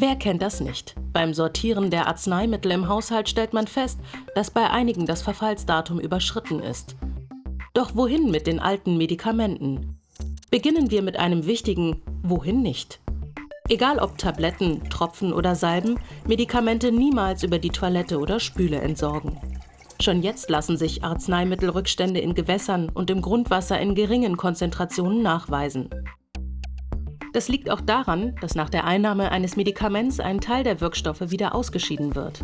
Wer kennt das nicht? Beim Sortieren der Arzneimittel im Haushalt stellt man fest, dass bei einigen das Verfallsdatum überschritten ist. Doch wohin mit den alten Medikamenten? Beginnen wir mit einem wichtigen Wohin nicht? Egal ob Tabletten, Tropfen oder Salben, Medikamente niemals über die Toilette oder Spüle entsorgen. Schon jetzt lassen sich Arzneimittelrückstände in Gewässern und im Grundwasser in geringen Konzentrationen nachweisen. Das liegt auch daran, dass nach der Einnahme eines Medikaments ein Teil der Wirkstoffe wieder ausgeschieden wird.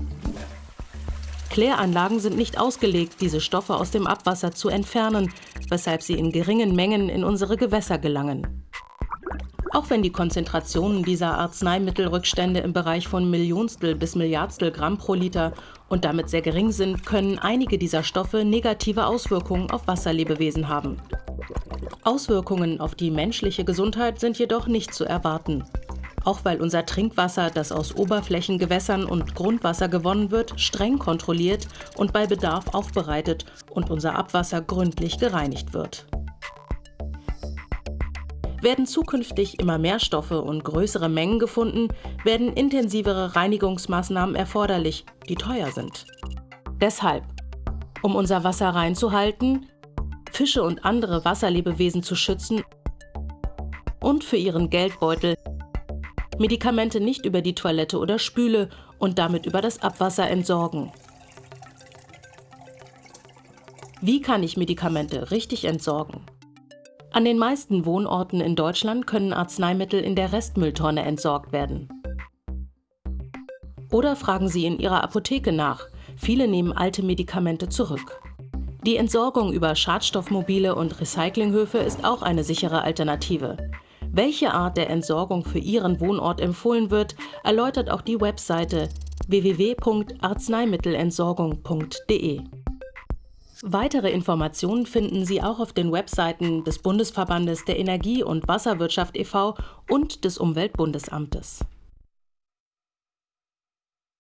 Kläranlagen sind nicht ausgelegt, diese Stoffe aus dem Abwasser zu entfernen, weshalb sie in geringen Mengen in unsere Gewässer gelangen. Auch wenn die Konzentrationen dieser Arzneimittelrückstände im Bereich von Millionstel bis Milliardstel Gramm pro Liter und damit sehr gering sind, können einige dieser Stoffe negative Auswirkungen auf Wasserlebewesen haben. Auswirkungen auf die menschliche Gesundheit sind jedoch nicht zu erwarten. Auch weil unser Trinkwasser, das aus Oberflächengewässern und Grundwasser gewonnen wird, streng kontrolliert und bei Bedarf aufbereitet und unser Abwasser gründlich gereinigt wird. Werden zukünftig immer mehr Stoffe und größere Mengen gefunden, werden intensivere Reinigungsmaßnahmen erforderlich, die teuer sind. Deshalb, um unser Wasser reinzuhalten, Fische und andere Wasserlebewesen zu schützen und für ihren Geldbeutel Medikamente nicht über die Toilette oder Spüle und damit über das Abwasser entsorgen. Wie kann ich Medikamente richtig entsorgen? An den meisten Wohnorten in Deutschland können Arzneimittel in der Restmülltonne entsorgt werden. Oder fragen Sie in Ihrer Apotheke nach. Viele nehmen alte Medikamente zurück. Die Entsorgung über Schadstoffmobile und Recyclinghöfe ist auch eine sichere Alternative. Welche Art der Entsorgung für Ihren Wohnort empfohlen wird, erläutert auch die Webseite www.arzneimittelentsorgung.de. Weitere Informationen finden Sie auch auf den Webseiten des Bundesverbandes der Energie- und Wasserwirtschaft e.V. und des Umweltbundesamtes.